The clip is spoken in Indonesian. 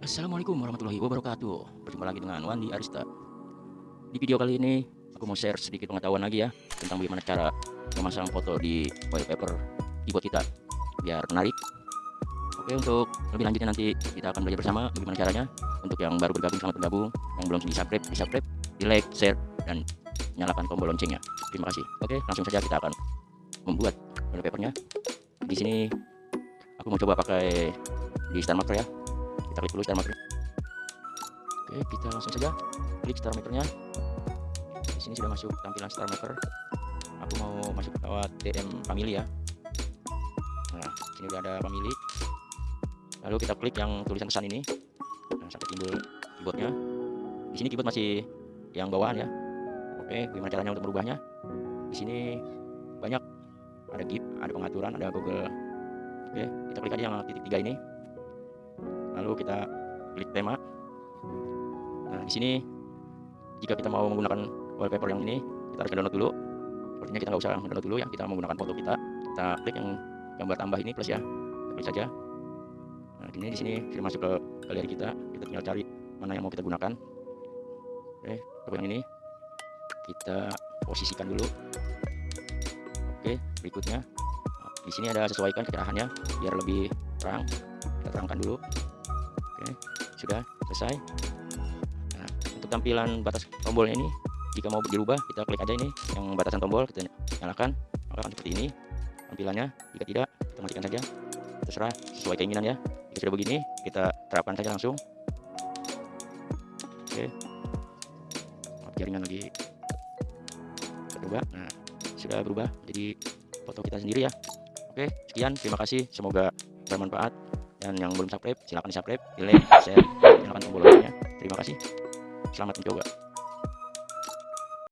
Assalamualaikum warahmatullahi wabarakatuh. Berjumpa lagi dengan Wandi Arista. Di video kali ini Aku mau share sedikit pengetahuan lagi ya Tentang bagaimana cara memasang foto di wallpaper keyboard kita Biar menarik. Oke untuk lebih lanjutnya nanti Kita akan belajar bersama bagaimana caranya. Untuk yang baru bergabung selamat bergabung. Yang belum di subscribe, di subscribe, di like, share Dan nyalakan tombol loncengnya. Terima kasih. Oke langsung saja kita akan membuat wallpapernya. Di sini Aku mau coba pakai di Star Marker ya kita klik dulu star marker oke kita langsung saja klik star markernya di sini sudah masuk tampilan star marker aku mau masuk lewat DM family ya. Nah sini udah ada family. Lalu kita klik yang tulisan pesan ini. Nah, sampai timbul keyboardnya. Di sini keyboard masih yang bawaan ya. Oke gimana caranya untuk merubahnya? Di sini banyak. Ada gip ada pengaturan ada google. Oke kita klik aja yang titik tiga ini lalu kita klik tema. Nah di sini jika kita mau menggunakan wallpaper yang ini kita harus download dulu. Sepertinya kita nggak usah download dulu ya kita menggunakan foto kita. Kita klik yang gambar tambah ini plus ya klik saja. Nah ini di sini sudah masuk ke galeri kita. Kita tinggal cari mana yang mau kita gunakan. Oke coba yang ini kita posisikan dulu. Oke berikutnya. Di sini ada sesuaikan kecerahannya biar lebih terang. Kita terangkan dulu Oke, sudah selesai. Nah, untuk tampilan batas tombolnya ini, jika mau dirubah, kita klik aja ini yang batasan tombol, kita nyalakan, maka akan seperti ini tampilannya. Jika tidak, kita matikan saja. Terserah sesuai keinginan ya. Jika sudah begini, kita terapkan saja langsung. Oke, maaf jaringan lagi berubah. Nah, sudah berubah jadi foto kita sendiri ya. Oke, sekian. Terima kasih. Semoga bermanfaat dan yang belum subscribe silahkan di subscribe di like share nyalakan tombol loncengnya. Terima kasih. Selamat mencoba